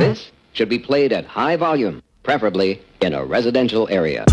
This should be played at high volume, preferably in a residential area.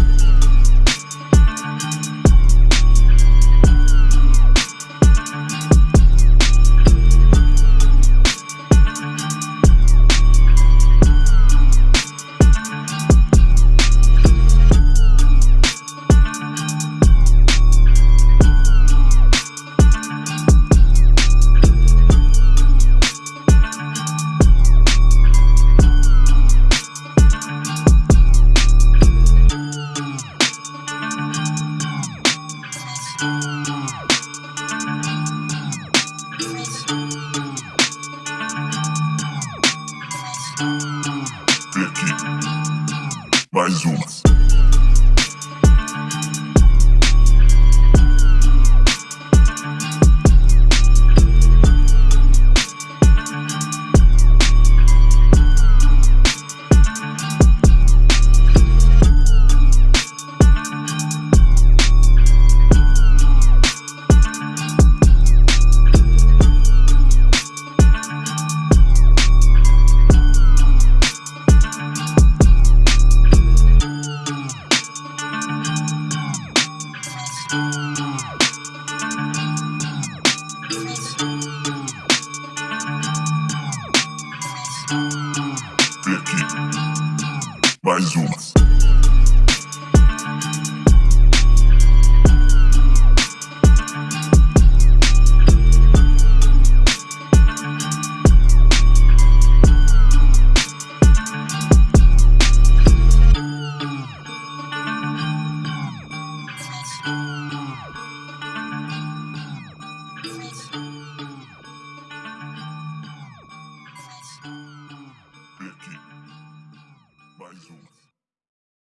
E aqui, mais umas. Байзун.